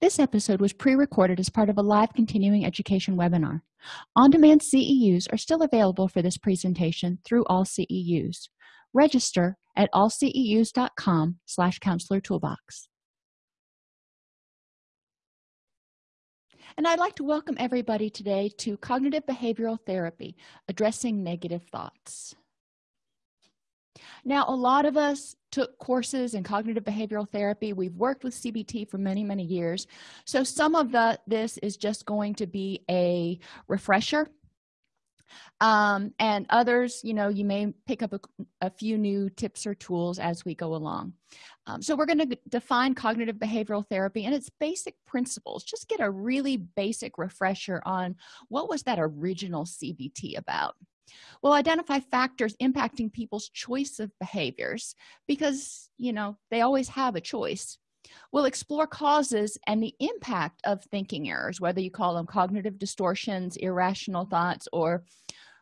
This episode was pre-recorded as part of a live continuing education webinar. On-demand CEUs are still available for this presentation through all CEUs. Register at allceus.com slash counselor toolbox. And I'd like to welcome everybody today to Cognitive Behavioral Therapy, Addressing Negative Thoughts. Now, a lot of us took courses in cognitive behavioral therapy. We've worked with CBT for many, many years. So some of the this is just going to be a refresher. Um, and others, you know, you may pick up a, a few new tips or tools as we go along. Um, so we're going to define cognitive behavioral therapy and its basic principles. Just get a really basic refresher on what was that original CBT about we'll identify factors impacting people's choice of behaviors because you know they always have a choice. We'll explore causes and the impact of thinking errors whether you call them cognitive distortions irrational thoughts or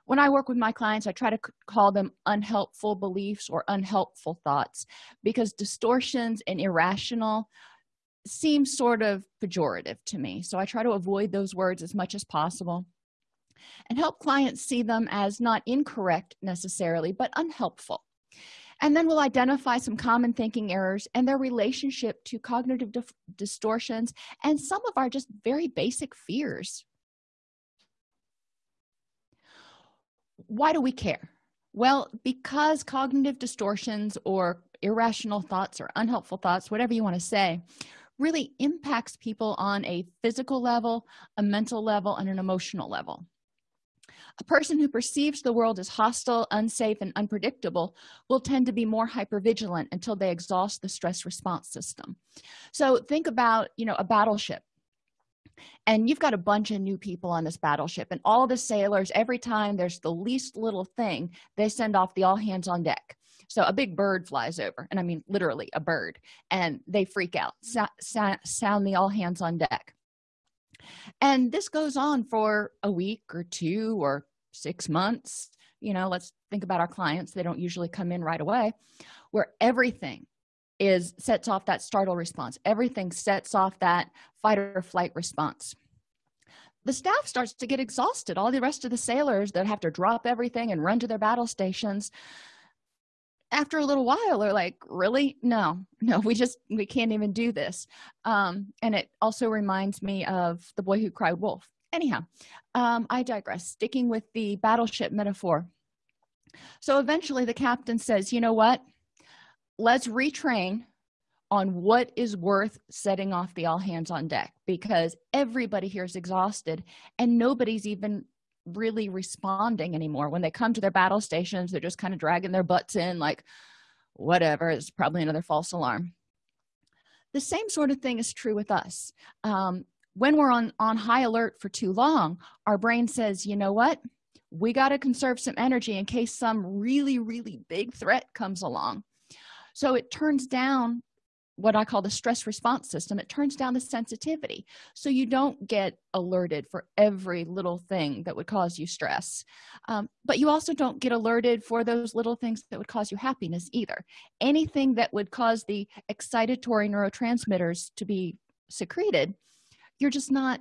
when i work with my clients i try to call them unhelpful beliefs or unhelpful thoughts because distortions and irrational seem sort of pejorative to me. So i try to avoid those words as much as possible and help clients see them as not incorrect necessarily but unhelpful. And then we'll identify some common thinking errors and their relationship to cognitive distortions and some of our just very basic fears. Why do we care? Well because cognitive distortions or irrational thoughts or unhelpful thoughts whatever you want to say really impacts people on a physical level a mental level and an emotional level a person who perceives the world as hostile unsafe and unpredictable will tend to be more hypervigilant until they exhaust the stress response system. So think about you know a battleship. And you've got a bunch of new people on this battleship and all the sailors every time there's the least little thing they send off the all hands on deck. So a big bird flies over and i mean literally a bird and they freak out sound the all hands on deck and this goes on for a week or two or six months. You know let's think about our clients. They don't usually come in right away where everything is sets off that startle response. Everything sets off that fight or flight response. The staff starts to get exhausted. All the rest of the sailors that have to drop everything and run to their battle stations after a little while are like really? No no we just we can't even do this. Um and it also reminds me of the boy who cried wolf. Anyhow um i digress sticking with the battleship metaphor. So eventually the captain says you know what? Let's retrain on what is worth setting off the all hands on deck because everybody here is exhausted and nobody's even really responding anymore. When they come to their battle stations they're just kind of dragging their butts in like whatever it's probably another false alarm. The same sort of thing is true with us. Um, when we're on on high alert for too long our brain says you know what? We got to conserve some energy in case some really really big threat comes along. So it turns down what i call the stress response system it turns down the sensitivity. So you don't get alerted for every little thing that would cause you stress. Um, but you also don't get alerted for those little things that would cause you happiness either. Anything that would cause the excitatory neurotransmitters to be secreted you're just not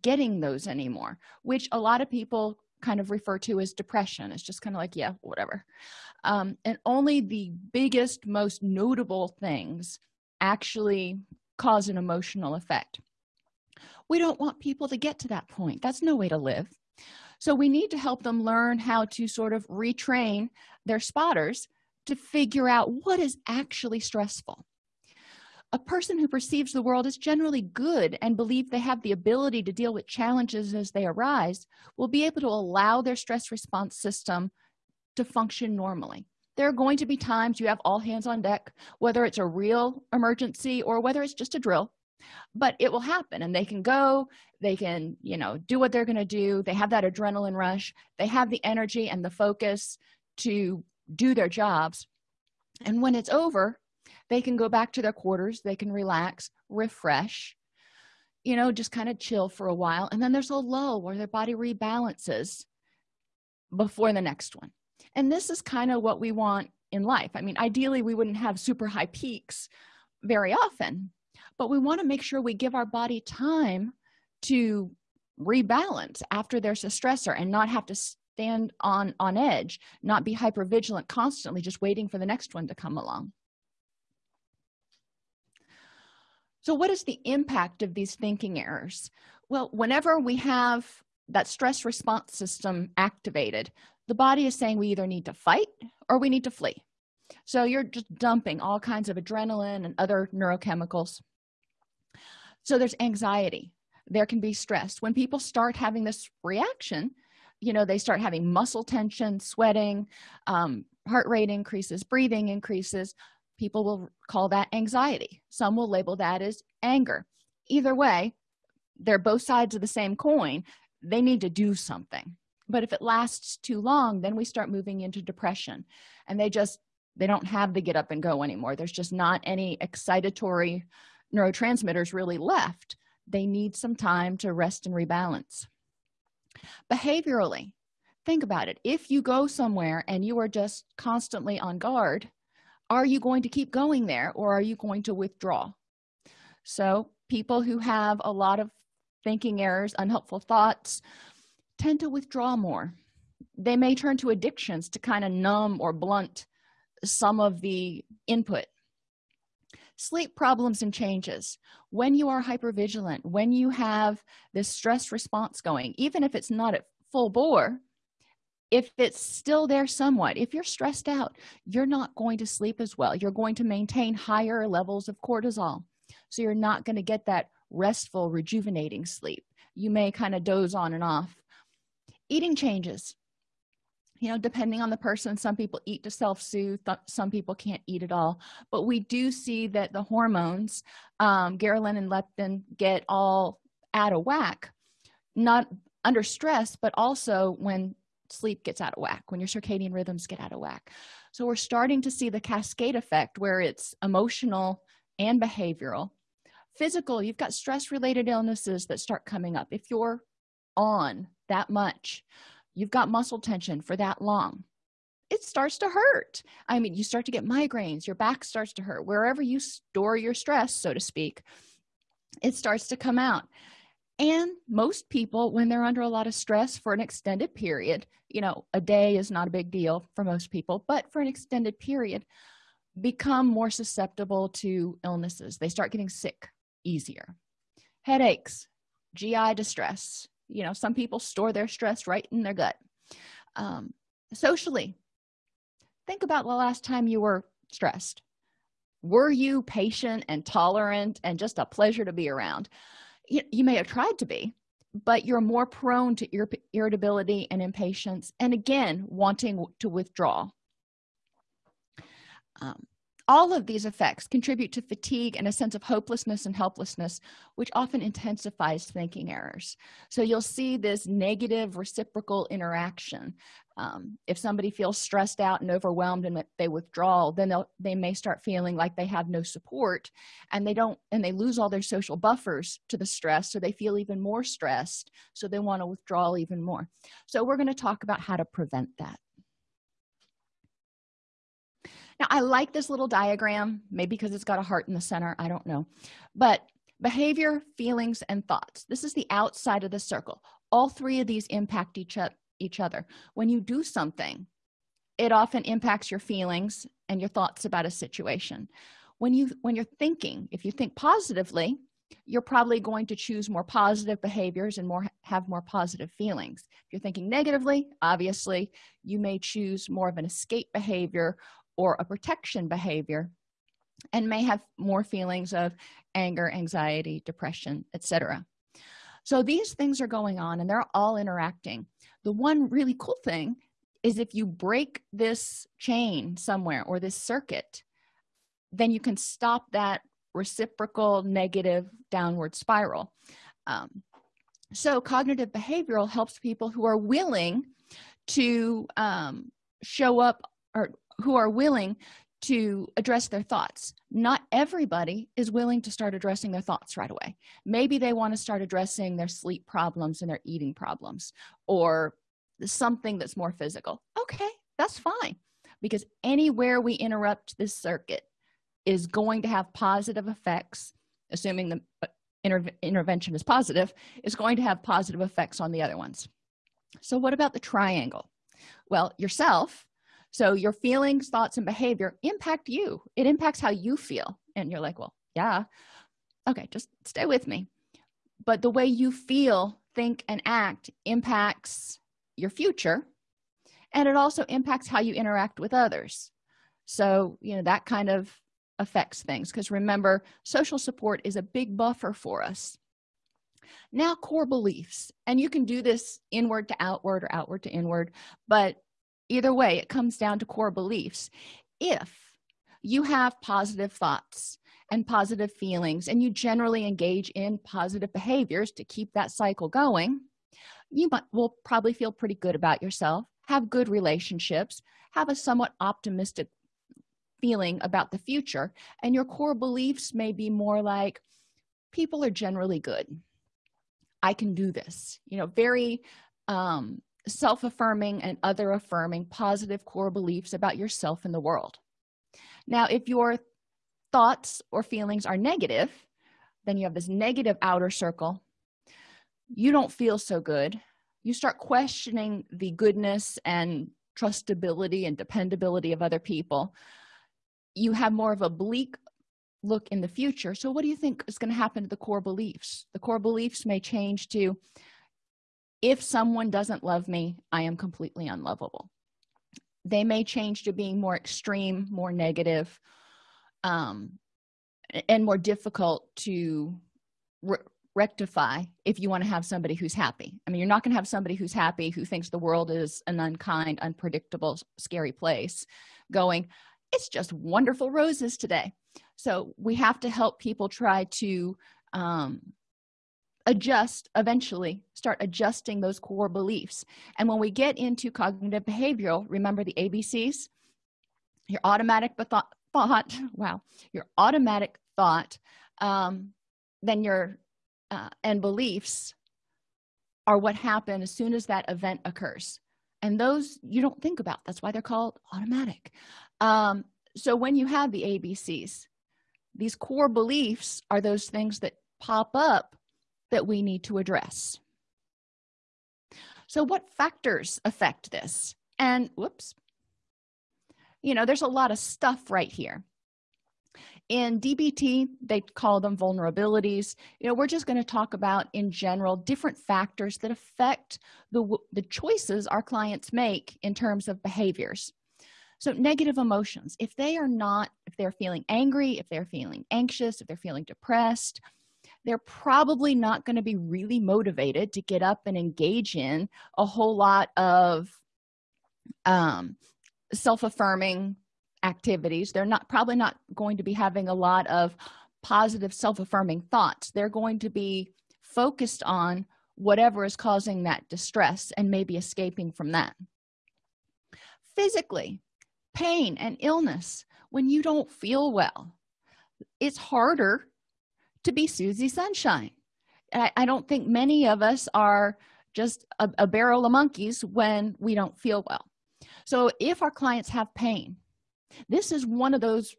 getting those anymore which a lot of people kind of refer to as depression. It's just kind of like yeah whatever. Um, and only the biggest most notable things actually cause an emotional effect. We don't want people to get to that point. That's no way to live. So we need to help them learn how to sort of retrain their spotters to figure out what is actually stressful. A person who perceives the world as generally good and believe they have the ability to deal with challenges as they arise will be able to allow their stress response system to function normally there are going to be times you have all hands on deck whether it's a real emergency or whether it's just a drill. But it will happen and they can go they can you know do what they're going to do. They have that adrenaline rush. They have the energy and the focus to do their jobs. And when it's over they can go back to their quarters. They can relax refresh you know just kind of chill for a while. And then there's a lull where their body rebalances before the next one and this is kind of what we want in life. I mean ideally we wouldn't have super high peaks very often but we want to make sure we give our body time to rebalance after there's a stressor and not have to stand on on edge not be hyper vigilant constantly just waiting for the next one to come along. So what is the impact of these thinking errors? Well whenever we have that stress response system activated the body is saying we either need to fight or we need to flee. So you're just dumping all kinds of adrenaline and other neurochemicals. So there's anxiety. There can be stress. When people start having this reaction you know they start having muscle tension sweating um, heart rate increases breathing increases people will call that anxiety. Some will label that as anger. Either way they're both sides of the same coin. They need to do something but if it lasts too long then we start moving into depression. And they just they don't have the get up and go anymore. There's just not any excitatory neurotransmitters really left. They need some time to rest and rebalance. Behaviorally think about it. If you go somewhere and you are just constantly on guard are you going to keep going there or are you going to withdraw? So people who have a lot of thinking errors unhelpful thoughts tend to withdraw more. They may turn to addictions to kind of numb or blunt some of the input. Sleep problems and changes. When you are hypervigilant when you have this stress response going even if it's not at full bore if it's still there somewhat if you're stressed out you're not going to sleep as well. You're going to maintain higher levels of cortisol. So you're not going to get that restful rejuvenating sleep. You may kind of doze on and off eating changes. You know depending on the person some people eat to self-soothe some people can't eat at all. But we do see that the hormones um ghrelin and leptin get all out of whack not under stress but also when sleep gets out of whack when your circadian rhythms get out of whack. So we're starting to see the cascade effect where it's emotional and behavioral. Physical you've got stress related illnesses that start coming up. If you're on that much. You've got muscle tension for that long. It starts to hurt. I mean you start to get migraines. Your back starts to hurt. Wherever you store your stress so to speak it starts to come out. And most people when they're under a lot of stress for an extended period you know a day is not a big deal for most people but for an extended period become more susceptible to illnesses. They start getting sick easier. Headaches gi distress you know some people store their stress right in their gut. Um, socially think about the last time you were stressed. Were you patient and tolerant and just a pleasure to be around? You, you may have tried to be but you're more prone to ir irritability and impatience and again wanting to withdraw. Um, all of these effects contribute to fatigue and a sense of hopelessness and helplessness which often intensifies thinking errors. So you'll see this negative reciprocal interaction. Um, if somebody feels stressed out and overwhelmed and they withdraw then they may start feeling like they have no support and they don't and they lose all their social buffers to the stress so they feel even more stressed so they want to withdraw even more. So we're going to talk about how to prevent that now i like this little diagram maybe because it's got a heart in the center i don't know. But behavior feelings and thoughts this is the outside of the circle. All three of these impact each, each other. When you do something it often impacts your feelings and your thoughts about a situation. When you when you're thinking if you think positively you're probably going to choose more positive behaviors and more have more positive feelings. If you're thinking negatively obviously you may choose more of an escape behavior or a protection behavior and may have more feelings of anger anxiety depression etc so these things are going on and they're all interacting. The one really cool thing is if you break this chain somewhere or this circuit then you can stop that reciprocal negative downward spiral. Um, so cognitive behavioral helps people who are willing to um, show up or who are willing to address their thoughts. Not everybody is willing to start addressing their thoughts right away. Maybe they want to start addressing their sleep problems and their eating problems or something that's more physical. Okay that's fine because anywhere we interrupt this circuit is going to have positive effects assuming the uh, inter intervention is positive is going to have positive effects on the other ones. So what about the triangle? Well yourself so your feelings thoughts and behavior impact you. It impacts how you feel. And you're like well yeah. Okay just stay with me. But the way you feel think and act impacts your future. And it also impacts how you interact with others. So you know that kind of affects things. Because remember social support is a big buffer for us. Now core beliefs. And you can do this inward to outward or outward to inward but either way it comes down to core beliefs. If you have positive thoughts and positive feelings and you generally engage in positive behaviors to keep that cycle going you might, will probably feel pretty good about yourself have good relationships have a somewhat optimistic feeling about the future and your core beliefs may be more like people are generally good. I can do this. You know very um, self-affirming and other affirming positive core beliefs about yourself and the world. Now if your thoughts or feelings are negative then you have this negative outer circle. You don't feel so good. You start questioning the goodness and trustability and dependability of other people. You have more of a bleak look in the future. So what do you think is going to happen to the core beliefs? The core beliefs may change to if someone doesn't love me i am completely unlovable. They may change to being more extreme more negative um, and more difficult to re rectify if you want to have somebody who's happy. I mean you're not going to have somebody who's happy who thinks the world is an unkind unpredictable scary place going it's just wonderful roses today. So we have to help people try to um, adjust eventually start adjusting those core beliefs. And when we get into cognitive behavioral remember the abcs your automatic thought, thought wow your automatic thought um, then your uh, and beliefs are what happen as soon as that event occurs. And those you don't think about. That's why they're called automatic. Um, so when you have the abcs these core beliefs are those things that pop up that we need to address. So what factors affect this? And whoops. You know there's a lot of stuff right here. In dbt they call them vulnerabilities. You know we're just going to talk about in general different factors that affect the the choices our clients make in terms of behaviors. So negative emotions. If they are not if they're feeling angry if they're feeling anxious if they're feeling depressed they're probably not going to be really motivated to get up and engage in a whole lot of um, self-affirming activities. They're not probably not going to be having a lot of positive self-affirming thoughts. They're going to be focused on whatever is causing that distress and maybe escaping from that. Physically pain and illness when you don't feel well it's harder to be susie sunshine. I, I, don't think many of us are just a, a barrel of monkeys when we don't feel well. So if our clients have pain this is one of those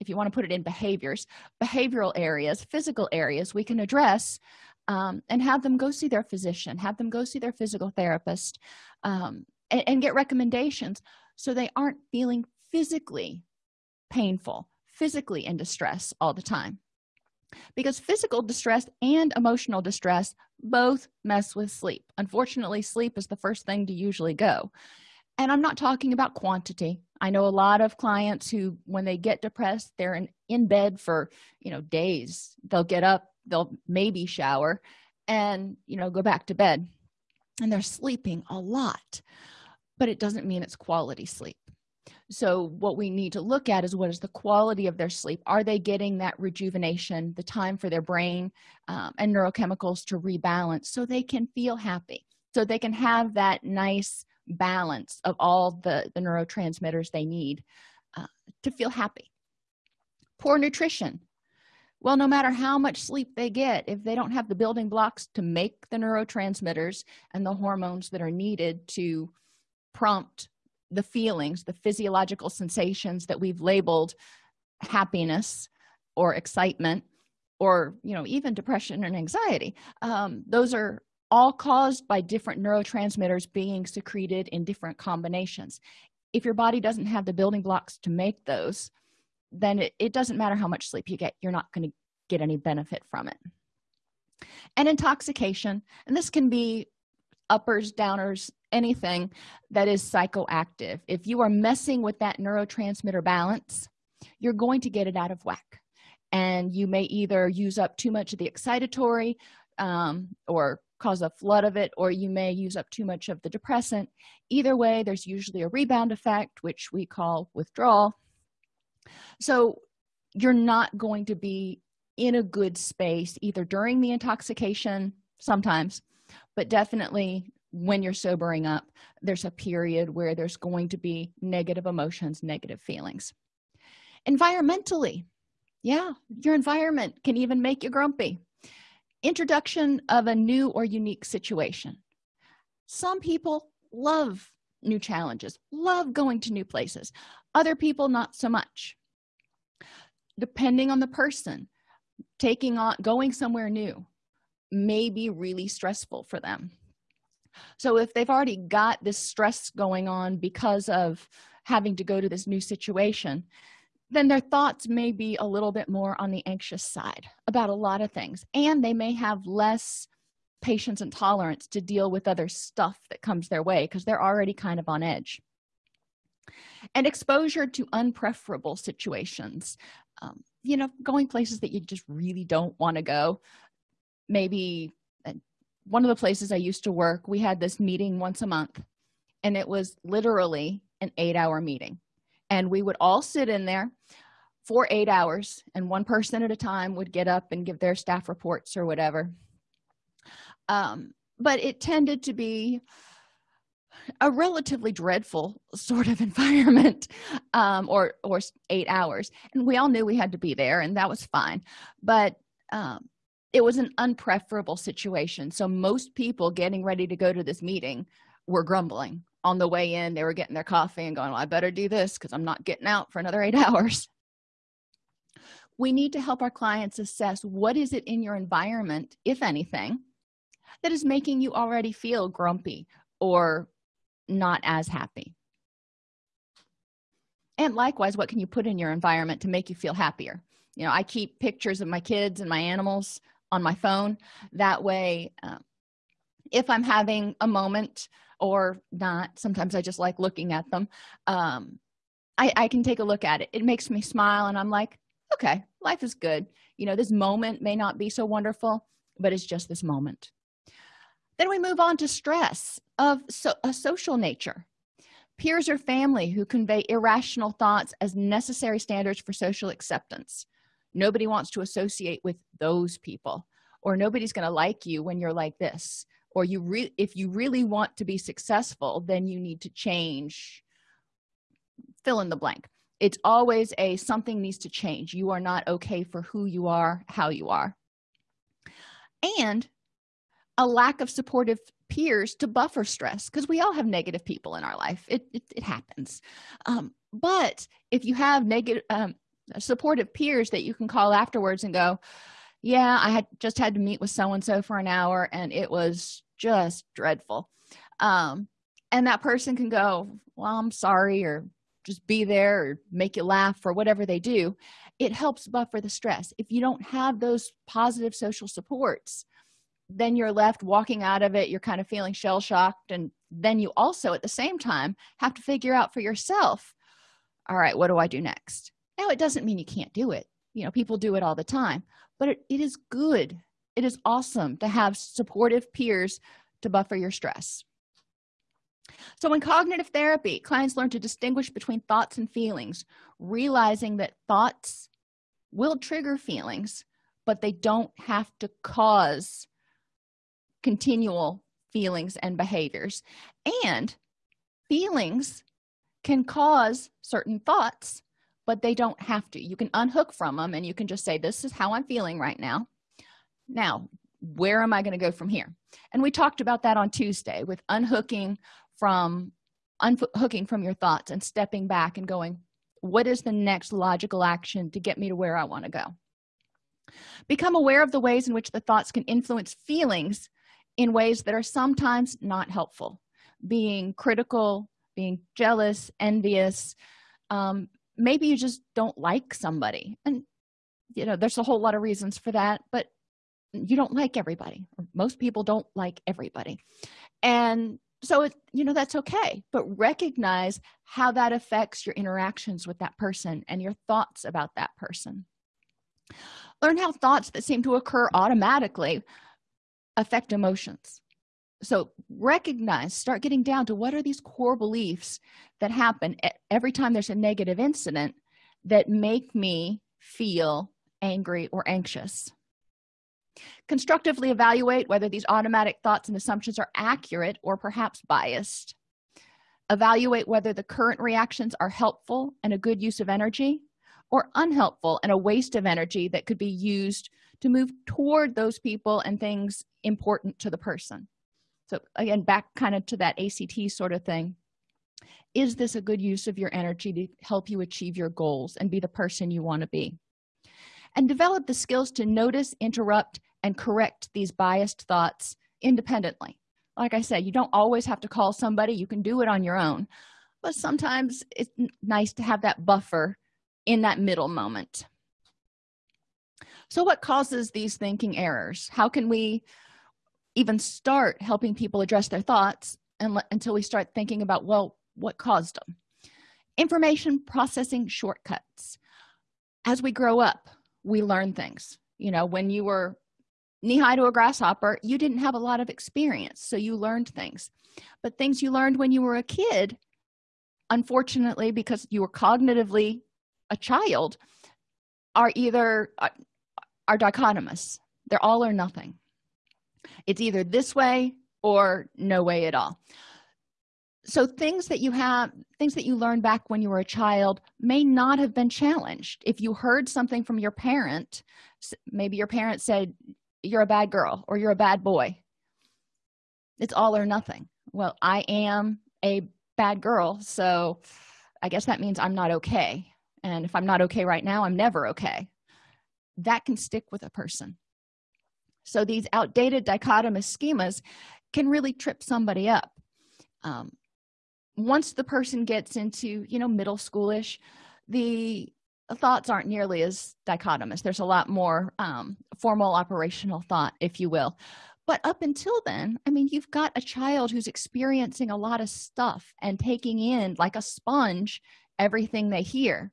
if you want to put it in behaviors behavioral areas physical areas we can address um, and have them go see their physician have them go see their physical therapist um, and, and get recommendations so they aren't feeling physically painful physically in distress all the time because physical distress and emotional distress both mess with sleep. Unfortunately sleep is the first thing to usually go. And i'm not talking about quantity. I know a lot of clients who when they get depressed they're in, in bed for you know days. They'll get up they'll maybe shower and you know go back to bed. And they're sleeping a lot but it doesn't mean it's quality sleep so what we need to look at is what is the quality of their sleep? Are they getting that rejuvenation the time for their brain um, and neurochemicals to rebalance so they can feel happy so they can have that nice balance of all the the neurotransmitters they need uh, to feel happy? Poor nutrition. Well no matter how much sleep they get if they don't have the building blocks to make the neurotransmitters and the hormones that are needed to prompt the feelings the physiological sensations that we've labeled happiness or excitement or you know even depression and anxiety. Um, those are all caused by different neurotransmitters being secreted in different combinations. If your body doesn't have the building blocks to make those then it, it doesn't matter how much sleep you get you're not going to get any benefit from it. And intoxication and this can be uppers downers anything that is psychoactive. If you are messing with that neurotransmitter balance you're going to get it out of whack. And you may either use up too much of the excitatory um, or cause a flood of it or you may use up too much of the depressant. Either way there's usually a rebound effect which we call withdrawal. So you're not going to be in a good space either during the intoxication sometimes but definitely when you're sobering up there's a period where there's going to be negative emotions negative feelings. Environmentally yeah your environment can even make you grumpy. Introduction of a new or unique situation. Some people love new challenges love going to new places other people not so much. Depending on the person taking on going somewhere new may be really stressful for them. So if they've already got this stress going on because of having to go to this new situation then their thoughts may be a little bit more on the anxious side about a lot of things and they may have less patience and tolerance to deal with other stuff that comes their way because they're already kind of on edge. And exposure to unpreferable situations um, you know going places that you just really don't want to go maybe uh, one of the places i used to work we had this meeting once a month and it was literally an eight hour meeting. And we would all sit in there for eight hours and one person at a time would get up and give their staff reports or whatever. Um, but it tended to be a relatively dreadful sort of environment um, or or eight hours. And we all knew we had to be there and that was fine. But um, it was an unpreferable situation. So most people getting ready to go to this meeting were grumbling. On the way in they were getting their coffee and going well, i better do this because i'm not getting out for another eight hours. We need to help our clients assess what is it in your environment if anything that is making you already feel grumpy or not as happy. And likewise what can you put in your environment to make you feel happier? You know i keep pictures of my kids and my animals on my phone. That way um, if i'm having a moment or not sometimes i just like looking at them um, I, I can take a look at it. It makes me smile and i'm like okay life is good. You know this moment may not be so wonderful but it's just this moment. Then we move on to stress of so, a social nature. Peers or family who convey irrational thoughts as necessary standards for social acceptance nobody wants to associate with those people or nobody's going to like you when you're like this or you really if you really want to be successful then you need to change. Fill in the blank. It's always a something needs to change. You are not okay for who you are how you are. And a lack of supportive peers to buffer stress because we all have negative people in our life. It, it, it happens. Um, but if you have negative um, supportive peers that you can call afterwards and go yeah i had just had to meet with so and so for an hour and it was just dreadful. Um, and that person can go well i'm sorry or just be there or make you laugh or whatever they do. It helps buffer the stress. If you don't have those positive social supports then you're left walking out of it. You're kind of feeling shell shocked and then you also at the same time have to figure out for yourself all right what do i do next now it doesn't mean you can't do it. You know people do it all the time but it, it is good. It is awesome to have supportive peers to buffer your stress. So in cognitive therapy clients learn to distinguish between thoughts and feelings realizing that thoughts will trigger feelings but they don't have to cause continual feelings and behaviors. And feelings can cause certain thoughts but they don't have to. You can unhook from them and you can just say this is how i'm feeling right now. Now where am i going to go from here? And we talked about that on tuesday with unhooking from unhooking from your thoughts and stepping back and going what is the next logical action to get me to where i want to go? Become aware of the ways in which the thoughts can influence feelings in ways that are sometimes not helpful. Being critical being jealous envious um, maybe you just don't like somebody. And you know there's a whole lot of reasons for that but you don't like everybody. Most people don't like everybody. And so it you know that's okay. But recognize how that affects your interactions with that person and your thoughts about that person. Learn how thoughts that seem to occur automatically affect emotions so recognize start getting down to what are these core beliefs that happen every time there's a negative incident that make me feel angry or anxious. Constructively evaluate whether these automatic thoughts and assumptions are accurate or perhaps biased. Evaluate whether the current reactions are helpful and a good use of energy or unhelpful and a waste of energy that could be used to move toward those people and things important to the person so again back kind of to that act sort of thing. Is this a good use of your energy to help you achieve your goals and be the person you want to be? And develop the skills to notice interrupt and correct these biased thoughts independently. Like i said you don't always have to call somebody. You can do it on your own. But sometimes it's nice to have that buffer in that middle moment. So what causes these thinking errors? How can we even start helping people address their thoughts and, until we start thinking about well what caused them information processing shortcuts. As we grow up we learn things. You know when you were knee-high to a grasshopper you didn't have a lot of experience so you learned things. But things you learned when you were a kid unfortunately because you were cognitively a child are either uh, are dichotomous. They're all or nothing it's either this way or no way at all. So things that you have things that you learned back when you were a child may not have been challenged. If you heard something from your parent maybe your parent said you're a bad girl or you're a bad boy. It's all or nothing. Well i am a bad girl so i guess that means i'm not okay. And if i'm not okay right now i'm never okay. That can stick with a person so these outdated dichotomous schemas can really trip somebody up. Um, once the person gets into you know middle schoolish the thoughts aren't nearly as dichotomous. There's a lot more um, formal operational thought if you will. But up until then i mean you've got a child who's experiencing a lot of stuff and taking in like a sponge everything they hear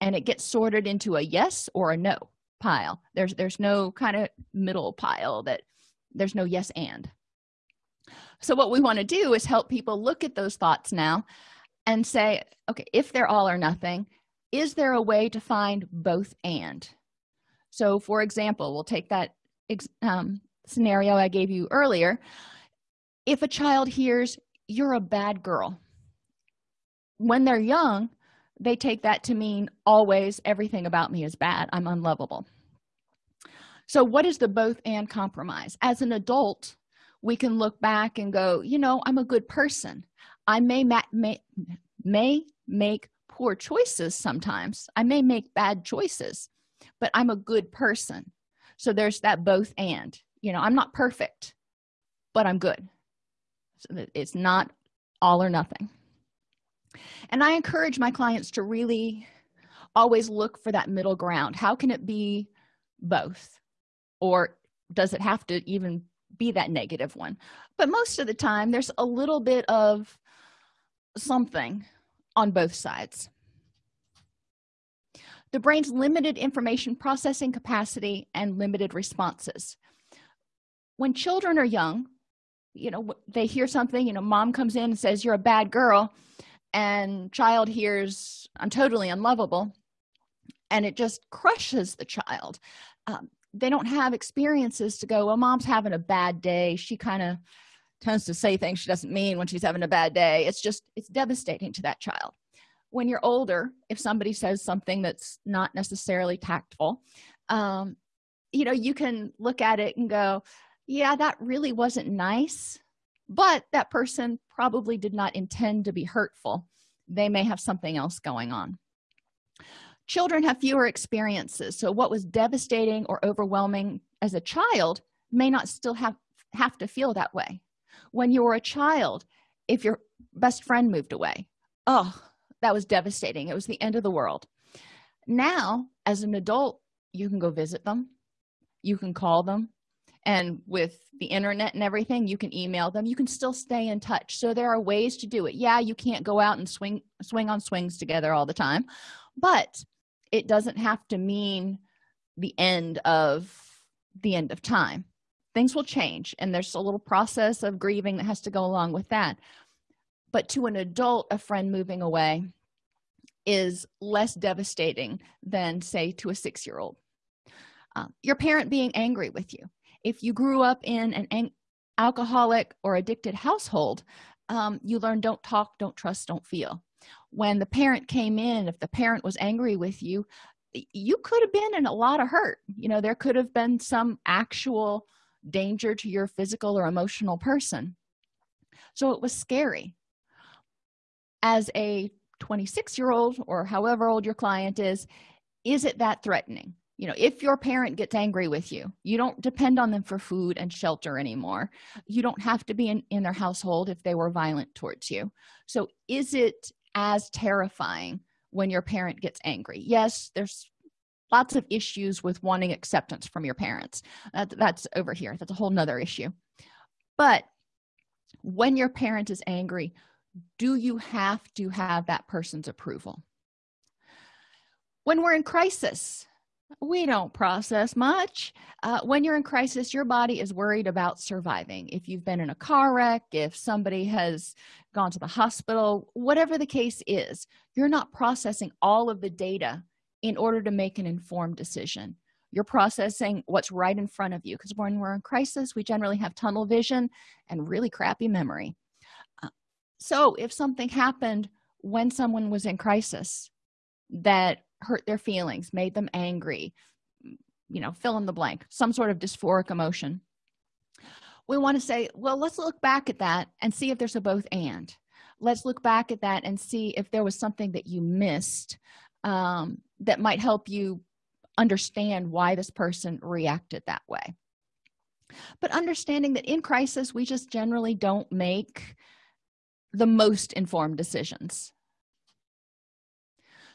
and it gets sorted into a yes or a no pile. There's there's no kind of middle pile that there's no yes and. So what we want to do is help people look at those thoughts now and say okay if they're all or nothing is there a way to find both and? So for example we'll take that um, scenario i gave you earlier. If a child hears you're a bad girl when they're young they take that to mean always everything about me is bad. I'm unlovable. So what is the both and compromise? As an adult we can look back and go you know i'm a good person. I may may, may make poor choices sometimes. I may make bad choices but i'm a good person. So there's that both and you know i'm not perfect but i'm good. So it's not all or nothing and i encourage my clients to really always look for that middle ground. How can it be both? Or does it have to even be that negative one? But most of the time there's a little bit of something on both sides. The brain's limited information processing capacity and limited responses. When children are young you know they hear something you know mom comes in and says you're a bad girl and child hears i'm totally unlovable and it just crushes the child. Um, they don't have experiences to go well mom's having a bad day. She kind of tends to say things she doesn't mean when she's having a bad day. It's just it's devastating to that child. When you're older if somebody says something that's not necessarily tactful um, you know you can look at it and go yeah that really wasn't nice but that person probably did not intend to be hurtful. They may have something else going on. Children have fewer experiences so what was devastating or overwhelming as a child may not still have have to feel that way. When you were a child if your best friend moved away oh that was devastating. It was the end of the world. Now as an adult you can go visit them. You can call them and with the internet and everything you can email them. You can still stay in touch. So there are ways to do it. Yeah you can't go out and swing swing on swings together all the time but it doesn't have to mean the end of the end of time. Things will change and there's a little process of grieving that has to go along with that. But to an adult a friend moving away is less devastating than say to a six-year-old. Uh, your parent being angry with you if you grew up in an alcoholic or addicted household um, you learn don't talk don't trust don't feel. When the parent came in if the parent was angry with you you could have been in a lot of hurt. You know there could have been some actual danger to your physical or emotional person. So it was scary. As a 26 year old or however old your client is is it that threatening you know if your parent gets angry with you you don't depend on them for food and shelter anymore. You don't have to be in, in their household if they were violent towards you. So is it as terrifying when your parent gets angry? Yes there's lots of issues with wanting acceptance from your parents. Uh, that, that's over here. That's a whole nother issue. But when your parent is angry do you have to have that person's approval? When we're in crisis we don't process much. Uh, when you're in crisis your body is worried about surviving. If you've been in a car wreck if somebody has gone to the hospital whatever the case is you're not processing all of the data in order to make an informed decision. You're processing what's right in front of you because when we're in crisis we generally have tunnel vision and really crappy memory. Uh, so if something happened when someone was in crisis that hurt their feelings made them angry you know fill in the blank some sort of dysphoric emotion. We want to say well let's look back at that and see if there's a both and. Let's look back at that and see if there was something that you missed um, that might help you understand why this person reacted that way. But understanding that in crisis we just generally don't make the most informed decisions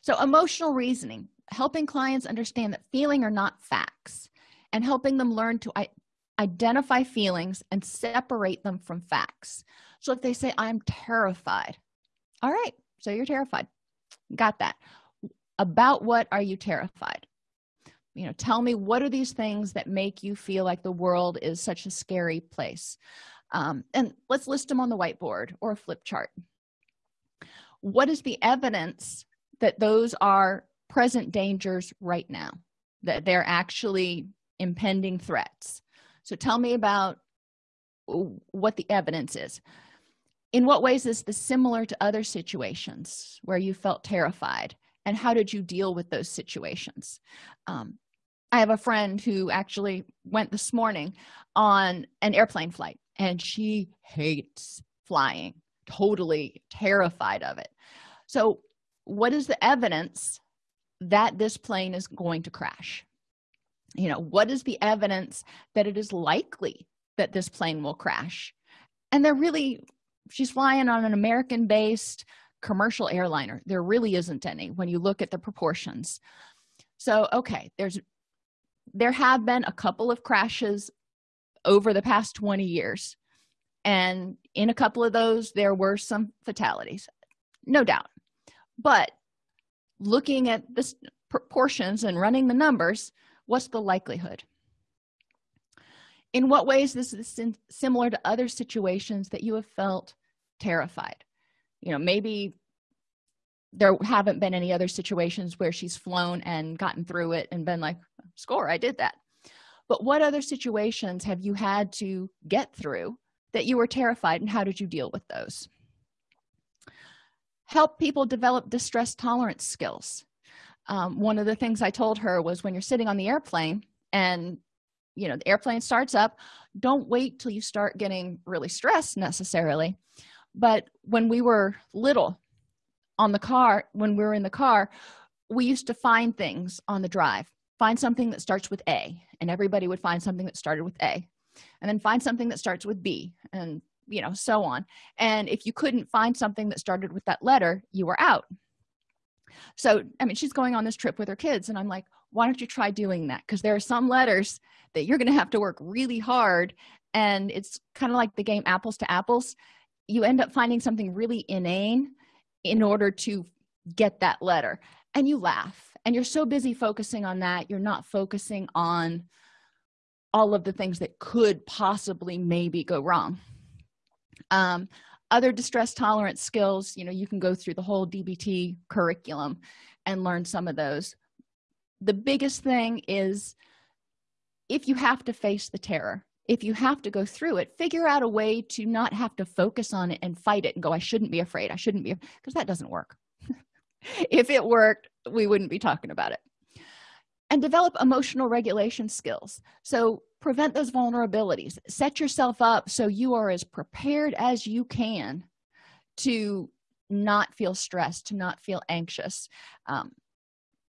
so emotional reasoning helping clients understand that feeling are not facts and helping them learn to identify feelings and separate them from facts. So if they say i'm terrified all right so you're terrified. Got that. About what are you terrified? You know tell me what are these things that make you feel like the world is such a scary place? Um, and let's list them on the whiteboard or a flip chart. What is the evidence that those are present dangers right now that they're actually impending threats. So tell me about what the evidence is. In what ways is this similar to other situations where you felt terrified and how did you deal with those situations? Um, i have a friend who actually went this morning on an airplane flight and she hates flying totally terrified of it. So what is the evidence that this plane is going to crash? You know what is the evidence that it is likely that this plane will crash? And they're really she's flying on an american based commercial airliner. There really isn't any when you look at the proportions. So okay there's there have been a couple of crashes over the past 20 years. And in a couple of those there were some fatalities. No doubt but looking at the proportions and running the numbers what's the likelihood? In what ways this is similar to other situations that you have felt terrified? You know maybe there haven't been any other situations where she's flown and gotten through it and been like score i did that. But what other situations have you had to get through that you were terrified and how did you deal with those help people develop distress tolerance skills. Um, one of the things i told her was when you're sitting on the airplane and you know the airplane starts up don't wait till you start getting really stressed necessarily. But when we were little on the car when we were in the car we used to find things on the drive. Find something that starts with a and everybody would find something that started with a. And then find something that starts with b and you know so on. And if you couldn't find something that started with that letter you were out. So i mean she's going on this trip with her kids and i'm like why don't you try doing that? Because there are some letters that you're going to have to work really hard and it's kind of like the game apples to apples. You end up finding something really inane in order to get that letter. And you laugh and you're so busy focusing on that you're not focusing on all of the things that could possibly maybe go wrong um, other distress tolerance skills you know you can go through the whole dbt curriculum and learn some of those. The biggest thing is if you have to face the terror if you have to go through it figure out a way to not have to focus on it and fight it and go i shouldn't be afraid. I shouldn't be because that doesn't work. If it worked we wouldn't be talking about it. And develop emotional regulation skills. So prevent those vulnerabilities. Set yourself up so you are as prepared as you can to not feel stressed to not feel anxious. Um,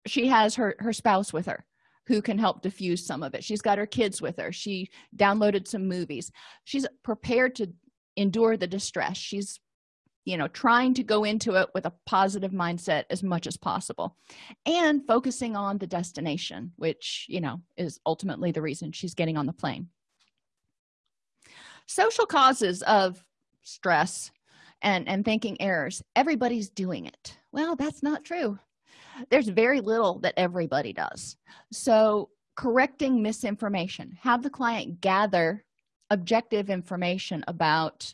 she has her her spouse with her who can help diffuse some of it. She's got her kids with her. She downloaded some movies. She's prepared to endure the distress. She's you know trying to go into it with a positive mindset as much as possible and focusing on the destination which you know is ultimately the reason she's getting on the plane. Social causes of stress and and thinking errors everybody's doing it. Well that's not true. There's very little that everybody does. So correcting misinformation have the client gather objective information about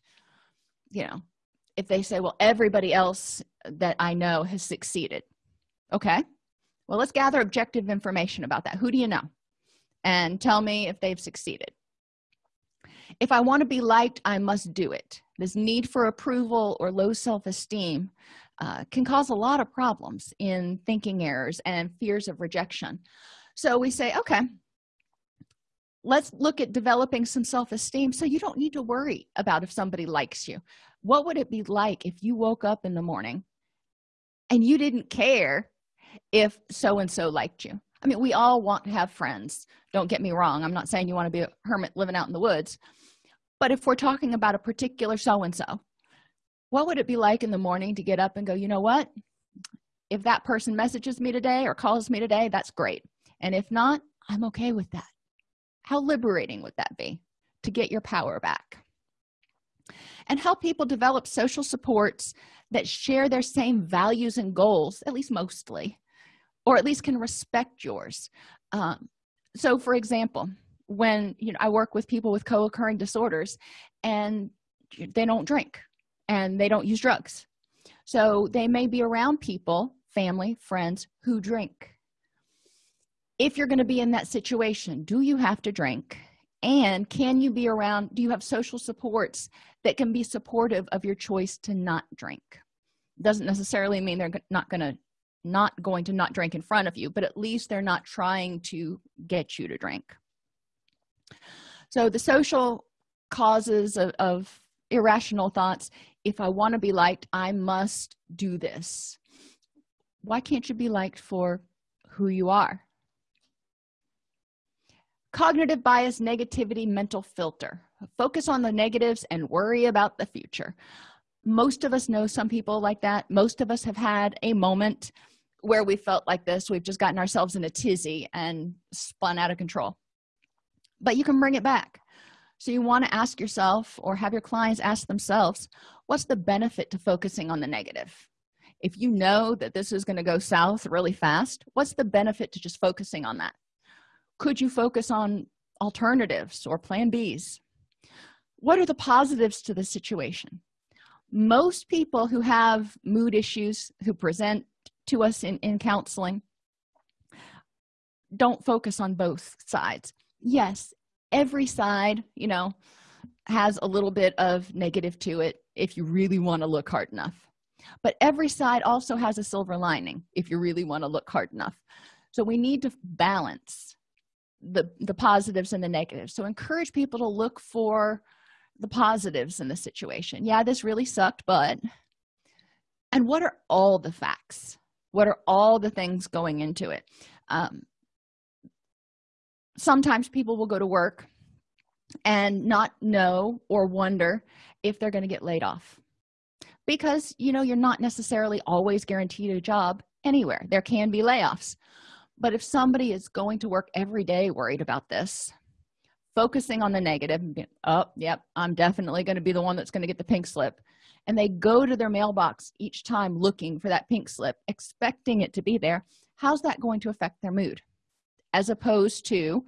you know if they say well everybody else that i know has succeeded. Okay. Well let's gather objective information about that. Who do you know? And tell me if they've succeeded. If i want to be liked i must do it. This need for approval or low self-esteem uh, can cause a lot of problems in thinking errors and fears of rejection. So we say okay let's look at developing some self-esteem so you don't need to worry about if somebody likes you. What would it be like if you woke up in the morning and you didn't care if so and so liked you? I mean we all want to have friends. Don't get me wrong. I'm not saying you want to be a hermit living out in the woods. But if we're talking about a particular so and so what would it be like in the morning to get up and go you know what? If that person messages me today or calls me today that's great. And if not i'm okay with that how liberating would that be to get your power back? And help people develop social supports that share their same values and goals at least mostly or at least can respect yours. Um, so for example when you know i work with people with co-occurring disorders and they don't drink and they don't use drugs. So they may be around people family friends who drink if you're going to be in that situation do you have to drink? And can you be around do you have social supports that can be supportive of your choice to not drink? Doesn't necessarily mean they're not going to not going to not drink in front of you but at least they're not trying to get you to drink. So the social causes of, of irrational thoughts if i want to be liked i must do this. Why can't you be liked for who you are cognitive bias negativity mental filter. Focus on the negatives and worry about the future. Most of us know some people like that. Most of us have had a moment where we felt like this. We've just gotten ourselves in a tizzy and spun out of control. But you can bring it back. So you want to ask yourself or have your clients ask themselves what's the benefit to focusing on the negative? If you know that this is going to go south really fast what's the benefit to just focusing on that could you focus on alternatives or plan b's? What are the positives to the situation? Most people who have mood issues who present to us in, in counseling don't focus on both sides. Yes every side you know has a little bit of negative to it if you really want to look hard enough. But every side also has a silver lining if you really want to look hard enough. So we need to balance the the positives and the negatives. So encourage people to look for the positives in the situation. Yeah this really sucked but and what are all the facts? What are all the things going into it? Um, sometimes people will go to work and not know or wonder if they're going to get laid off. Because you know you're not necessarily always guaranteed a job anywhere. There can be layoffs but if somebody is going to work every day worried about this focusing on the negative oh yep i'm definitely going to be the one that's going to get the pink slip and they go to their mailbox each time looking for that pink slip expecting it to be there how's that going to affect their mood? As opposed to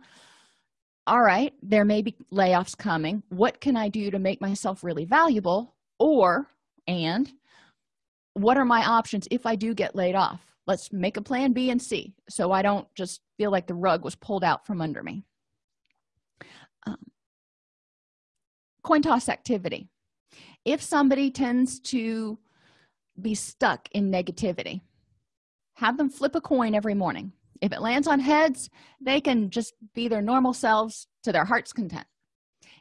all right there may be layoffs coming. What can i do to make myself really valuable? Or and what are my options if i do get laid off let's make a plan b and c so i don't just feel like the rug was pulled out from under me. Um, coin toss activity. If somebody tends to be stuck in negativity have them flip a coin every morning. If it lands on heads they can just be their normal selves to their heart's content.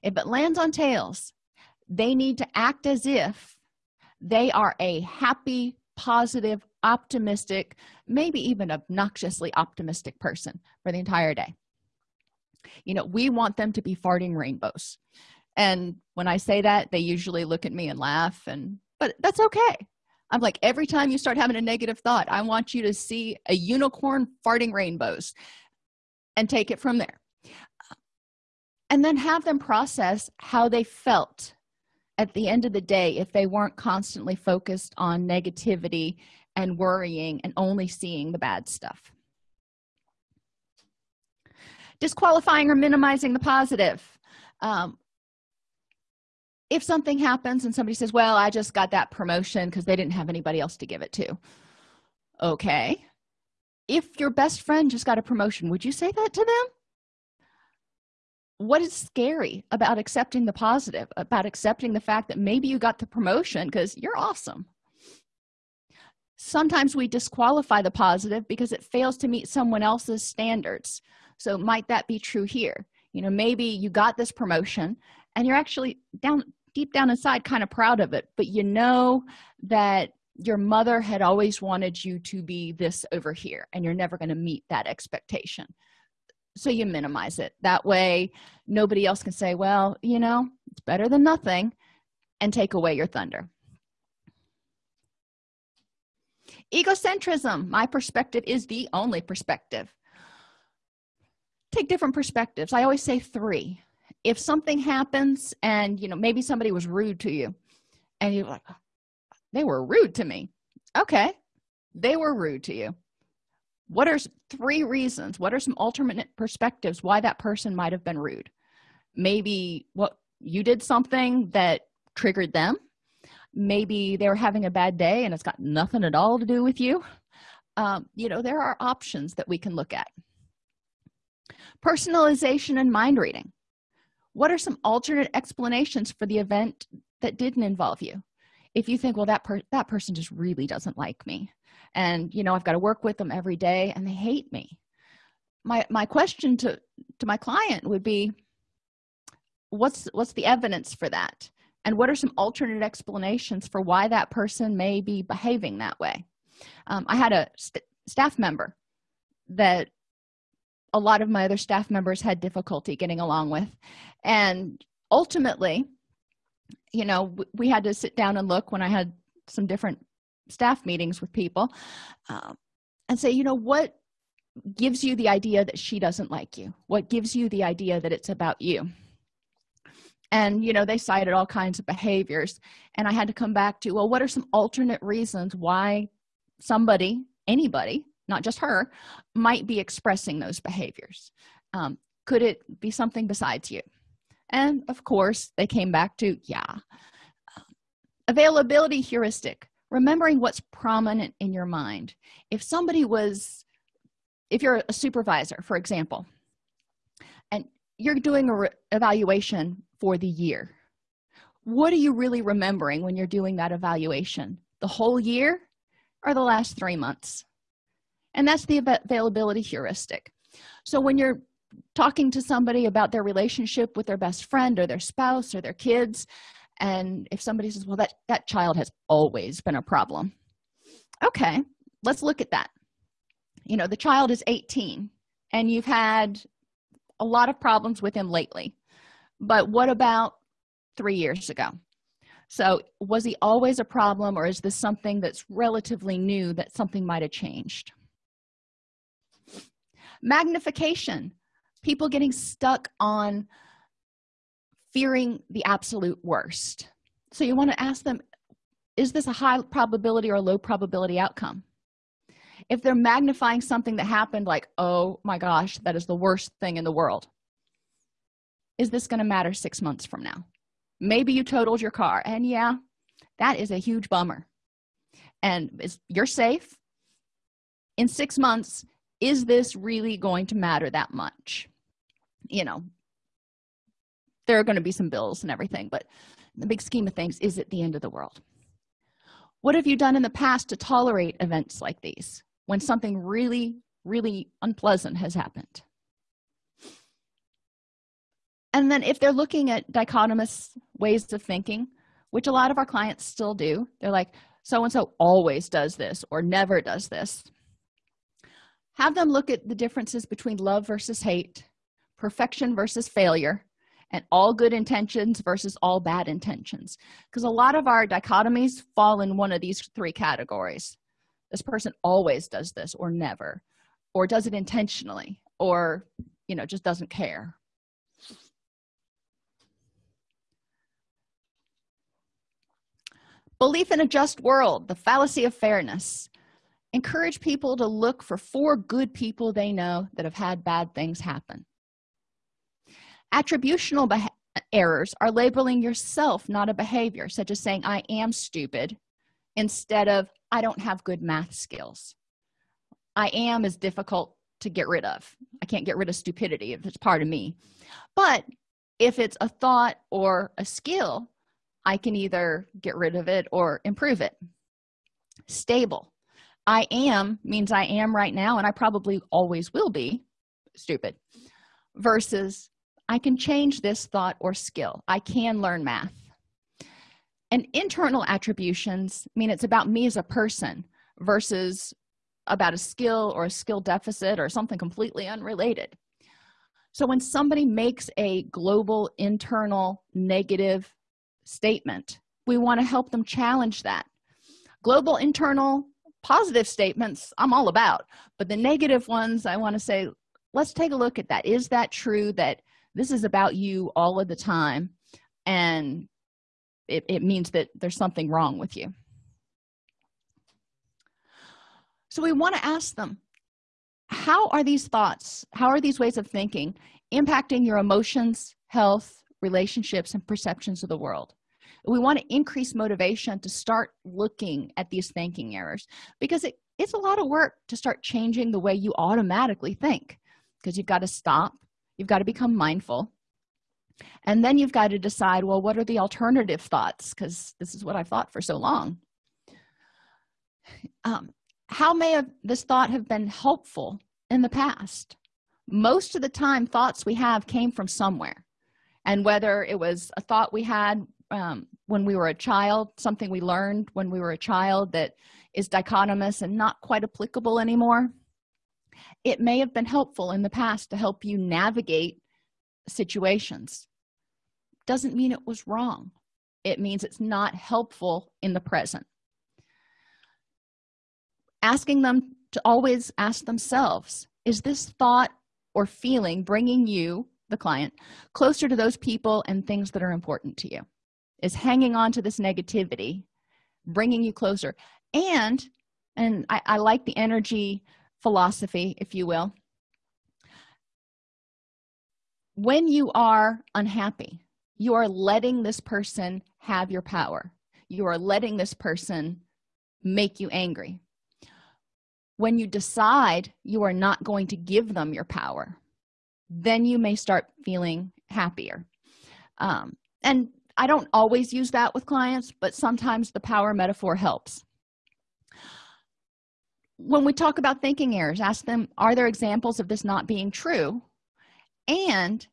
If it lands on tails they need to act as if they are a happy positive optimistic maybe even obnoxiously optimistic person for the entire day. You know we want them to be farting rainbows. And when i say that they usually look at me and laugh and but that's okay. I'm like every time you start having a negative thought i want you to see a unicorn farting rainbows and take it from there. And then have them process how they felt at the end of the day if they weren't constantly focused on negativity and worrying and only seeing the bad stuff. Disqualifying or minimizing the positive. Um, if something happens and somebody says well i just got that promotion because they didn't have anybody else to give it to. Okay. If your best friend just got a promotion would you say that to them what is scary about accepting the positive about accepting the fact that maybe you got the promotion because you're awesome. Sometimes we disqualify the positive because it fails to meet someone else's standards. So might that be true here? You know maybe you got this promotion and you're actually down deep down inside kind of proud of it but you know that your mother had always wanted you to be this over here and you're never going to meet that expectation so you minimize it. That way nobody else can say well you know it's better than nothing and take away your thunder. Egocentrism my perspective is the only perspective. Take different perspectives. I always say three. If something happens and you know maybe somebody was rude to you and you're like they were rude to me. Okay. They were rude to you what are three reasons what are some alternate perspectives why that person might have been rude? Maybe what you did something that triggered them. Maybe they were having a bad day and it's got nothing at all to do with you. Um, you know there are options that we can look at. Personalization and mind reading. What are some alternate explanations for the event that didn't involve you? If you think well that per that person just really doesn't like me and you know i've got to work with them every day and they hate me. My my question to to my client would be what's what's the evidence for that? And what are some alternate explanations for why that person may be behaving that way? Um, i had a st staff member that a lot of my other staff members had difficulty getting along with. And ultimately you know we had to sit down and look when i had some different staff meetings with people um, and say you know what gives you the idea that she doesn't like you? What gives you the idea that it's about you? And you know they cited all kinds of behaviors and i had to come back to well what are some alternate reasons why somebody anybody not just her might be expressing those behaviors? Um, could it be something besides you? And of course they came back to yeah. Availability heuristic remembering what's prominent in your mind. If somebody was if you're a supervisor for example and you're doing a evaluation for the year what are you really remembering when you're doing that evaluation? The whole year or the last three months? And that's the availability heuristic. So when you're talking to somebody about their relationship with their best friend or their spouse or their kids and if somebody says well that that child has always been a problem. Okay let's look at that. You know the child is 18 and you've had a lot of problems with him lately. But what about three years ago? So was he always a problem or is this something that's relatively new that something might have changed? Magnification. People getting stuck on fearing the absolute worst. So you want to ask them is this a high probability or low probability outcome? If they're magnifying something that happened like oh my gosh that is the worst thing in the world is this going to matter six months from now? Maybe you totaled your car and yeah that is a huge bummer. And is you're safe. In six months is this really going to matter that much? You know there are going to be some bills and everything but the big scheme of things is it the end of the world? What have you done in the past to tolerate events like these when something really really unpleasant has happened? And then if they're looking at dichotomous ways of thinking which a lot of our clients still do they're like so and so always does this or never does this. Have them look at the differences between love versus hate perfection versus failure and all good intentions versus all bad intentions. Because a lot of our dichotomies fall in one of these three categories. This person always does this or never or does it intentionally or you know just doesn't care. Belief in a just world the fallacy of fairness. Encourage people to look for four good people they know that have had bad things happen attributional errors are labeling yourself not a behavior such as saying i am stupid instead of i don't have good math skills. I am is difficult to get rid of. I can't get rid of stupidity if it's part of me. But if it's a thought or a skill i can either get rid of it or improve it. Stable. I am means i am right now and i probably always will be stupid versus i can change this thought or skill. I can learn math. And internal attributions mean it's about me as a person versus about a skill or a skill deficit or something completely unrelated. So when somebody makes a global internal negative statement we want to help them challenge that. Global internal positive statements i'm all about but the negative ones i want to say let's take a look at that. Is that true that this is about you all of the time and it, it means that there's something wrong with you. So we want to ask them how are these thoughts how are these ways of thinking impacting your emotions health relationships and perceptions of the world? We want to increase motivation to start looking at these thinking errors because it, it's a lot of work to start changing the way you automatically think because you've got to stop you've got to become mindful. And then you've got to decide well what are the alternative thoughts? Because this is what i've thought for so long. Um, how may have this thought have been helpful in the past? Most of the time thoughts we have came from somewhere. And whether it was a thought we had um, when we were a child something we learned when we were a child that is dichotomous and not quite applicable anymore it may have been helpful in the past to help you navigate situations. Doesn't mean it was wrong. It means it's not helpful in the present. Asking them to always ask themselves is this thought or feeling bringing you the client closer to those people and things that are important to you? Is hanging on to this negativity bringing you closer? And and I, I like the energy philosophy if you will. When you are unhappy you are letting this person have your power. You are letting this person make you angry. When you decide you are not going to give them your power then you may start feeling happier. Um, and i don't always use that with clients but sometimes the power metaphor helps when we talk about thinking errors ask them are there examples of this not being true? And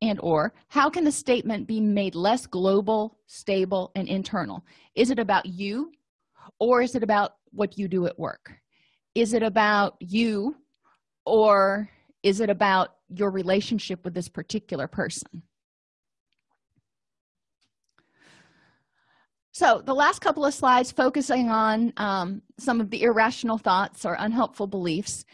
and or how can the statement be made less global stable and internal? Is it about you or is it about what you do at work? Is it about you or is it about your relationship with this particular person so the last couple of slides focusing on um, some of the irrational thoughts or unhelpful beliefs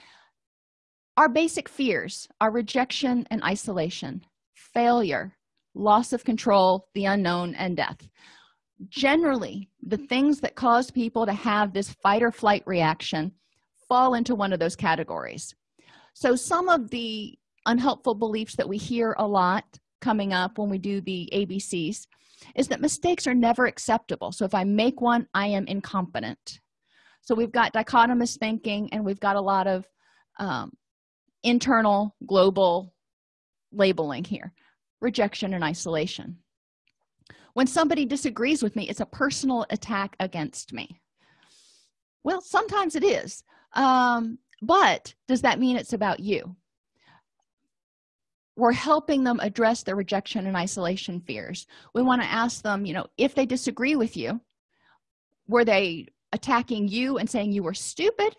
our basic fears are rejection and isolation failure loss of control the unknown and death. Generally the things that cause people to have this fight or flight reaction fall into one of those categories. So some of the unhelpful beliefs that we hear a lot coming up when we do the abcs is that mistakes are never acceptable. So if i make one i am incompetent. So we've got dichotomous thinking and we've got a lot of um, internal global labeling here rejection and isolation. When somebody disagrees with me it's a personal attack against me. Well sometimes it is um, but does that mean it's about you we're helping them address their rejection and isolation fears. We want to ask them you know if they disagree with you were they attacking you and saying you were stupid?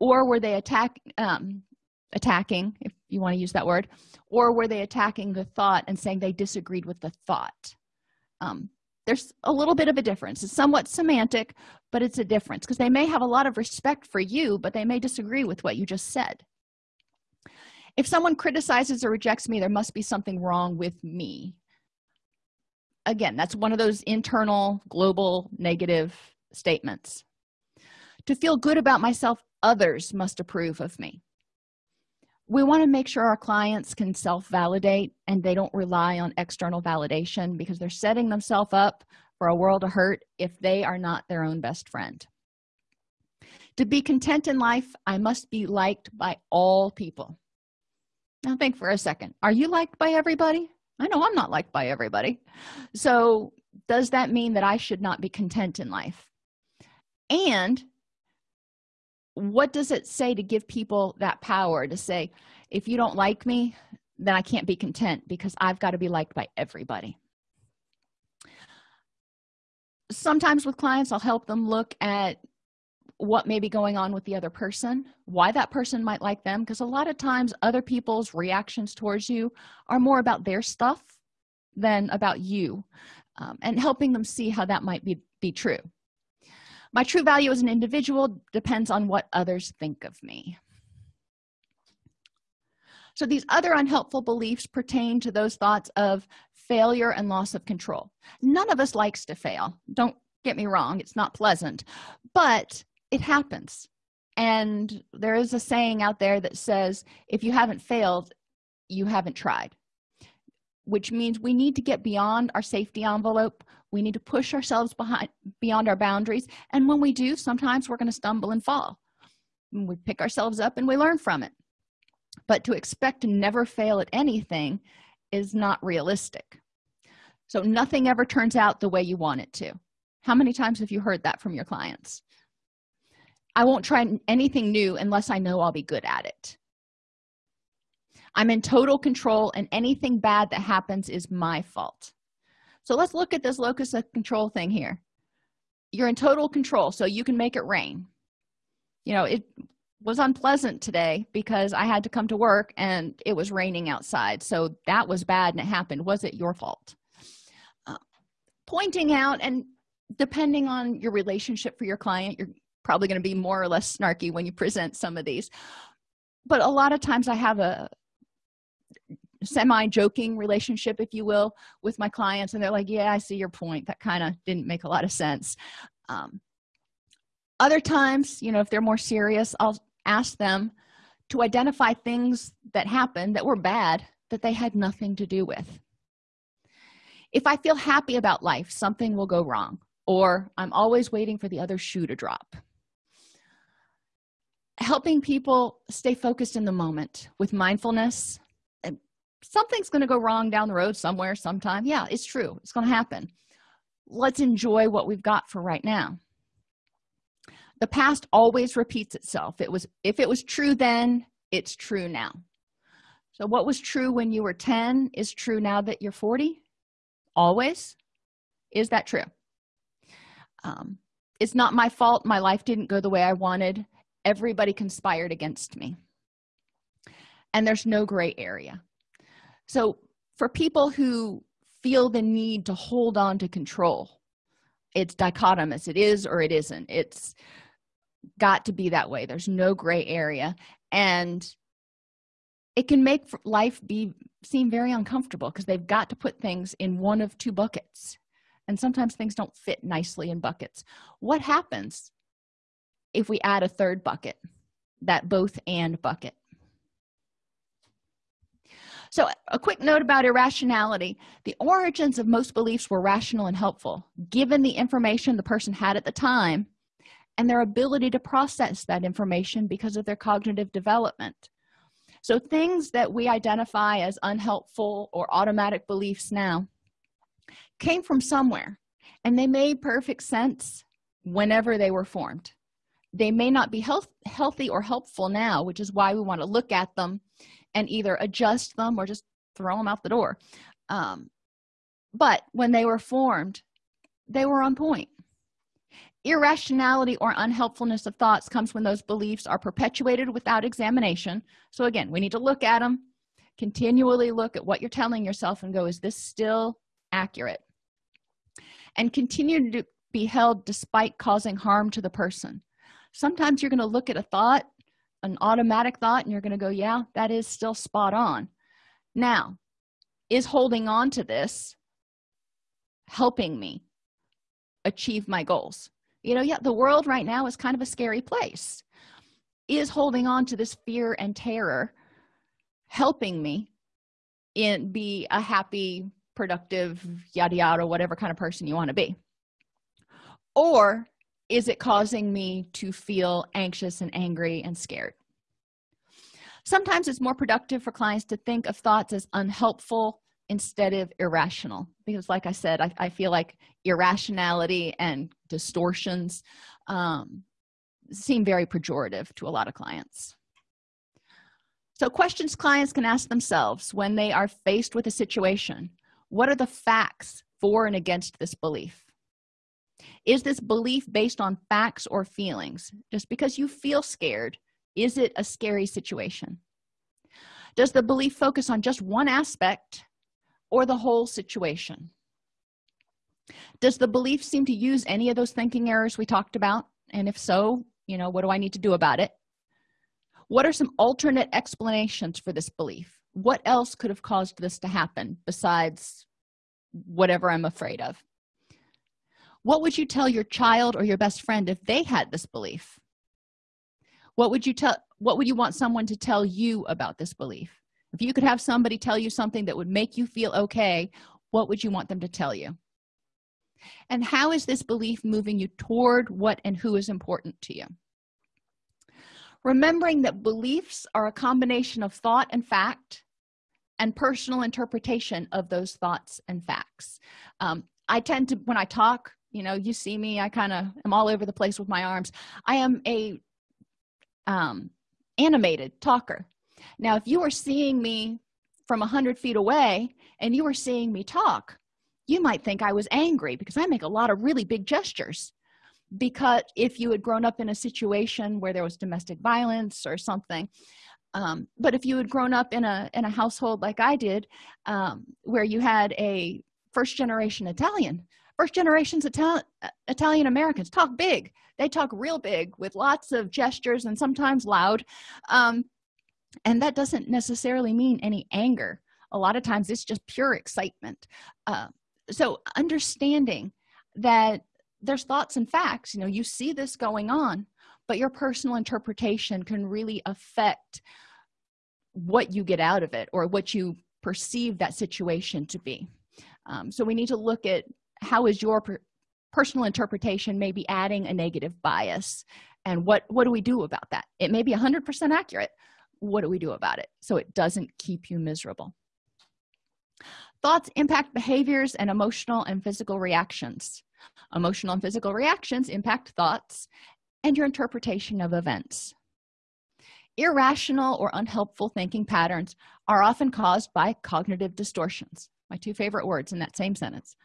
Or were they attack um, attacking if you want to use that word or were they attacking the thought and saying they disagreed with the thought? Um, there's a little bit of a difference. It's somewhat semantic but it's a difference because they may have a lot of respect for you but they may disagree with what you just said if someone criticizes or rejects me there must be something wrong with me. Again that's one of those internal global negative statements. To feel good about myself others must approve of me. We want to make sure our clients can self-validate and they don't rely on external validation because they're setting themselves up for a world of hurt if they are not their own best friend. To be content in life i must be liked by all people now think for a second. Are you liked by everybody? I know i'm not liked by everybody. So does that mean that i should not be content in life? And what does it say to give people that power to say if you don't like me then i can't be content because i've got to be liked by everybody. Sometimes with clients i'll help them look at what may be going on with the other person why that person might like them because a lot of times other people's reactions towards you are more about their stuff than about you um, and helping them see how that might be be true. My true value as an individual depends on what others think of me. So these other unhelpful beliefs pertain to those thoughts of failure and loss of control. None of us likes to fail don't get me wrong it's not pleasant but it happens. And there is a saying out there that says if you haven't failed you haven't tried which means we need to get beyond our safety envelope. We need to push ourselves behind beyond our boundaries. And when we do sometimes we're going to stumble and fall. We pick ourselves up and we learn from it. But to expect to never fail at anything is not realistic. So nothing ever turns out the way you want it to. How many times have you heard that from your clients i won't try anything new unless i know i'll be good at it. I'm in total control and anything bad that happens is my fault. So let's look at this locus of control thing here. You're in total control so you can make it rain. You know it was unpleasant today because i had to come to work and it was raining outside so that was bad and it happened. Was it your fault? Uh, pointing out and depending on your relationship for your client you're probably going to be more or less snarky when you present some of these. But a lot of times i have a semi-joking relationship if you will with my clients and they're like yeah i see your point. That kind of didn't make a lot of sense. Um, other times you know if they're more serious i'll ask them to identify things that happened that were bad that they had nothing to do with. If i feel happy about life something will go wrong or i'm always waiting for the other shoe to drop helping people stay focused in the moment with mindfulness. Something's going to go wrong down the road somewhere sometime. Yeah it's true. It's going to happen. Let's enjoy what we've got for right now. The past always repeats itself. It was if it was true then it's true now. So what was true when you were 10 is true now that you're 40 always? Is that true? Um, it's not my fault. My life didn't go the way i wanted everybody conspired against me. And there's no gray area. So for people who feel the need to hold on to control it's dichotomous. It is or it isn't. It's got to be that way. There's no gray area. And it can make life be seem very uncomfortable because they've got to put things in one of two buckets. And sometimes things don't fit nicely in buckets. What happens if we add a third bucket that both and bucket. So a quick note about irrationality. The origins of most beliefs were rational and helpful given the information the person had at the time and their ability to process that information because of their cognitive development. So things that we identify as unhelpful or automatic beliefs now came from somewhere and they made perfect sense whenever they were formed they may not be health, healthy or helpful now which is why we want to look at them and either adjust them or just throw them out the door. Um, but when they were formed they were on point. Irrationality or unhelpfulness of thoughts comes when those beliefs are perpetuated without examination. So again we need to look at them continually look at what you're telling yourself and go is this still accurate? And continue to be held despite causing harm to the person sometimes you're going to look at a thought an automatic thought and you're going to go yeah that is still spot on. Now is holding on to this helping me achieve my goals? You know yeah the world right now is kind of a scary place. Is holding on to this fear and terror helping me in be a happy productive yada yada whatever kind of person you want to be? Or is it causing me to feel anxious and angry and scared? Sometimes it's more productive for clients to think of thoughts as unhelpful instead of irrational. Because like i said i, I feel like irrationality and distortions um, seem very pejorative to a lot of clients. So questions clients can ask themselves when they are faced with a situation what are the facts for and against this belief is this belief based on facts or feelings? Just because you feel scared is it a scary situation? Does the belief focus on just one aspect or the whole situation? Does the belief seem to use any of those thinking errors we talked about? And if so you know what do i need to do about it? What are some alternate explanations for this belief? What else could have caused this to happen besides whatever i'm afraid of what would you tell your child or your best friend if they had this belief? What would you tell what would you want someone to tell you about this belief? If you could have somebody tell you something that would make you feel okay what would you want them to tell you? And how is this belief moving you toward what and who is important to you? Remembering that beliefs are a combination of thought and fact and personal interpretation of those thoughts and facts. Um, i tend to when i talk you know you see me i kind of am all over the place with my arms. I am a um, animated talker. Now if you were seeing me from a hundred feet away and you were seeing me talk you might think i was angry because i make a lot of really big gestures. Because if you had grown up in a situation where there was domestic violence or something um, but if you had grown up in a in a household like i did um, where you had a first generation italian first generations Ital italian americans talk big. They talk real big with lots of gestures and sometimes loud. Um, and that doesn't necessarily mean any anger. A lot of times it's just pure excitement. Uh, so understanding that there's thoughts and facts you know you see this going on but your personal interpretation can really affect what you get out of it or what you perceive that situation to be. Um, so we need to look at how is your per personal interpretation maybe adding a negative bias? And what what do we do about that? It may be 100 percent accurate. What do we do about it? So it doesn't keep you miserable. Thoughts impact behaviors and emotional and physical reactions. Emotional and physical reactions impact thoughts and your interpretation of events. Irrational or unhelpful thinking patterns are often caused by cognitive distortions. My two favorite words in that same sentence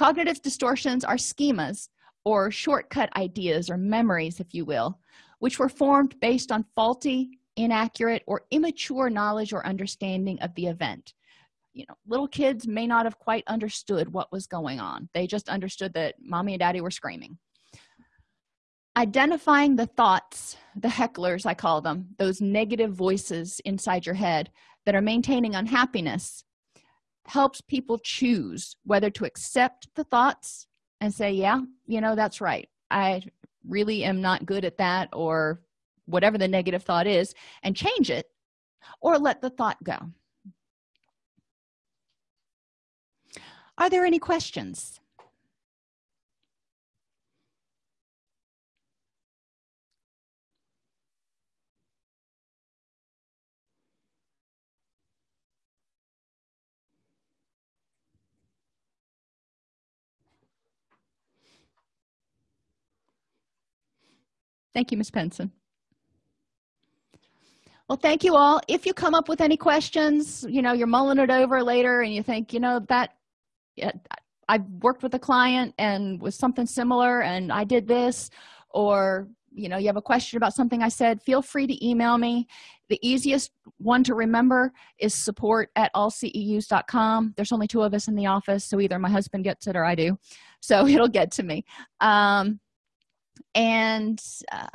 cognitive distortions are schemas or shortcut ideas or memories if you will which were formed based on faulty inaccurate or immature knowledge or understanding of the event. You know little kids may not have quite understood what was going on. They just understood that mommy and daddy were screaming. Identifying the thoughts the hecklers i call them those negative voices inside your head that are maintaining unhappiness helps people choose whether to accept the thoughts and say yeah you know that's right. I really am not good at that or whatever the negative thought is and change it or let the thought go. Are there any questions thank you miss penson. Well thank you all. If you come up with any questions you know you're mulling it over later and you think you know that I've worked with a client and was something similar and i did this or you know you have a question about something i said feel free to email me. The easiest one to remember is support at allceus.com there's only two of us in the office so either my husband gets it or i do. So it'll get to me. Um, and uh,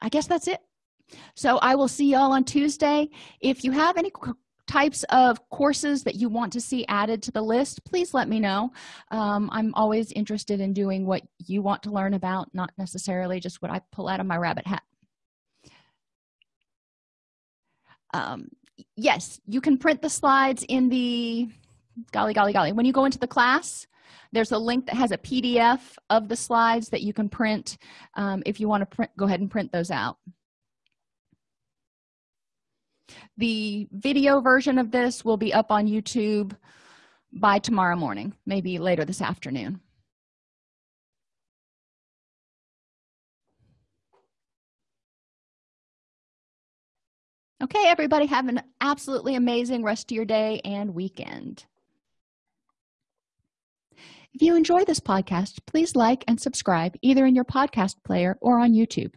i guess that's it. So i will see y'all on tuesday. If you have any types of courses that you want to see added to the list please let me know. Um, i'm always interested in doing what you want to learn about not necessarily just what i pull out of my rabbit hat. Um, yes you can print the slides in the golly golly golly when you go into the class there's a link that has a pdf of the slides that you can print um, if you want to print go ahead and print those out. The video version of this will be up on youtube by tomorrow morning maybe later this afternoon. Okay everybody have an absolutely amazing rest of your day and weekend if you enjoy this podcast please like and subscribe either in your podcast player or on youtube.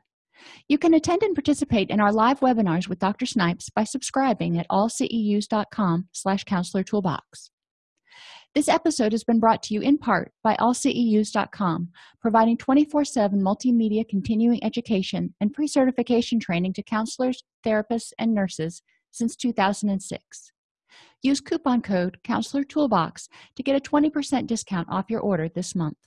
You can attend and participate in our live webinars with dr snipes by subscribing at allceus.com slash counselor toolbox. This episode has been brought to you in part by allceus.com providing 24-7 multimedia continuing education and pre-certification training to counselors therapists and nurses since 2006 use coupon code counselor toolbox to get a 20% discount off your order this month